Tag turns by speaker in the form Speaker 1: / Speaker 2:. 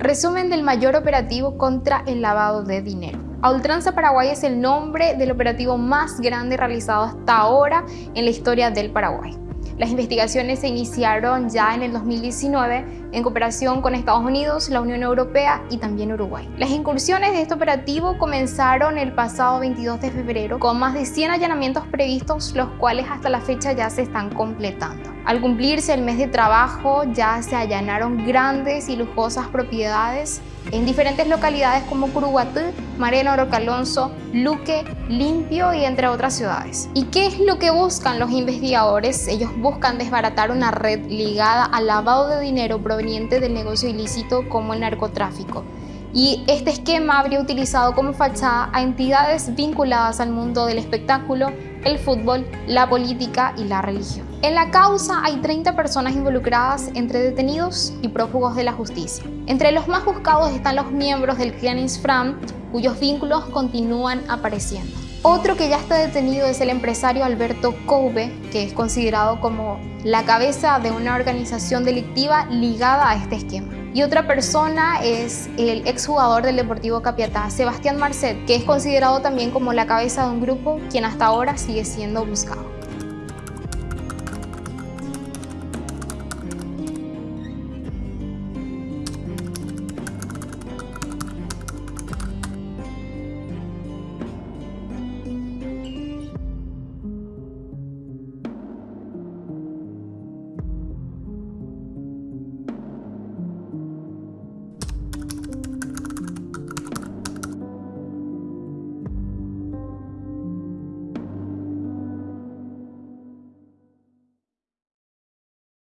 Speaker 1: Resumen del mayor operativo contra el lavado de dinero. A Ultranza Paraguay es el nombre del operativo más grande realizado hasta ahora en la historia del Paraguay. Las investigaciones se iniciaron ya en el 2019 en cooperación con Estados Unidos, la Unión Europea y también Uruguay. Las incursiones de este operativo comenzaron el pasado 22 de febrero con más de 100 allanamientos previstos, los cuales hasta la fecha ya se están completando. Al cumplirse el mes de trabajo ya se allanaron grandes y lujosas propiedades en diferentes localidades como Curuguatú, Mareno Rocalonso, Luque, Limpio y entre otras ciudades. ¿Y qué es lo que buscan los investigadores? Ellos buscan desbaratar una red ligada al lavado de dinero proveniente del negocio ilícito como el narcotráfico. Y este esquema habría utilizado como fachada a entidades vinculadas al mundo del espectáculo, el fútbol, la política y la religión. En la causa hay 30 personas involucradas entre detenidos y prófugos de la justicia. Entre los más buscados están los miembros del clan Isfram, cuyos vínculos continúan apareciendo. Otro que ya está detenido es el empresario Alberto Coube, que es considerado como la cabeza de una organización delictiva ligada a este esquema. Y otra persona es el exjugador del Deportivo Capiatá, Sebastián Marcet, que es considerado también como la cabeza de un grupo quien hasta ahora sigue siendo buscado.